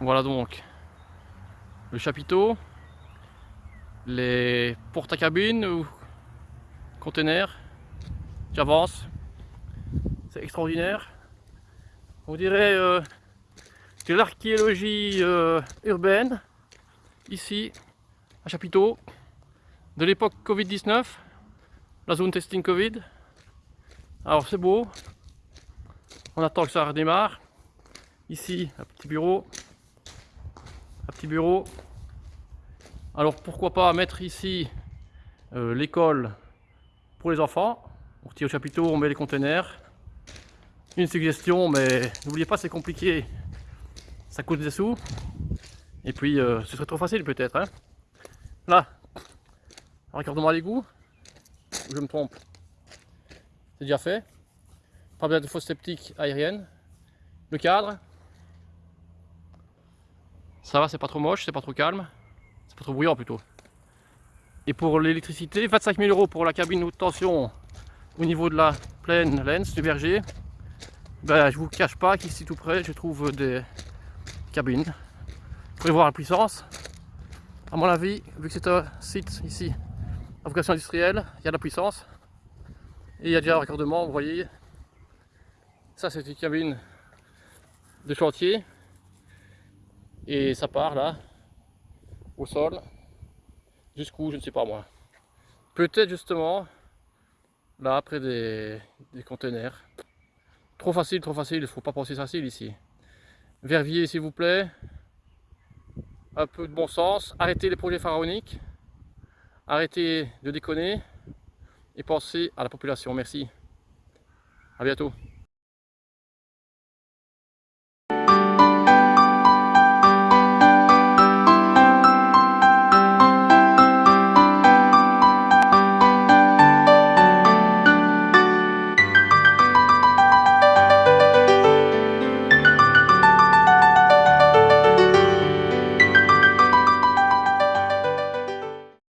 Voilà donc le chapiteau, les portes à cabine ou containers qui avancent. C'est extraordinaire. On dirait euh, que l'archéologie euh, urbaine, ici, à Chapiteau, de l'époque Covid-19, la zone testing Covid. Alors c'est beau, on attend que ça redémarre. Ici, un petit bureau, petit bureau. Alors pourquoi pas mettre ici euh, l'école pour les enfants. On retire au chapiteau, on met les conteneurs. Une suggestion, mais n'oubliez pas c'est compliqué. Ça coûte des sous. Et puis euh, ce serait trop facile peut-être. Hein. Là, raccordement à l'égout. Je me trompe. C'est déjà fait. Pas besoin de fosse sceptique aérienne. Le cadre, ça va, c'est pas trop moche, c'est pas trop calme. C'est pas trop bruyant plutôt. Et pour l'électricité, 25 000 euros pour la cabine haute tension au niveau de la plaine Lens du berger. Ben, je vous cache pas qu'ici tout près, je trouve des cabines. Vous pouvez voir la puissance. À mon avis, vu que c'est un site ici à vocation industrielle, il y a de la puissance. Et il y a déjà un raccordement, vous voyez. Ça, c'est une cabine de chantier et ça part là, au sol, jusqu'où, je ne sais pas moi. Peut-être justement, là, après des, des conteneurs. Trop facile, trop facile, il ne faut pas penser facile ici. Verviers, s'il vous plaît. Un peu de bon sens. Arrêtez les projets pharaoniques. Arrêtez de déconner. Et pensez à la population. Merci. À bientôt.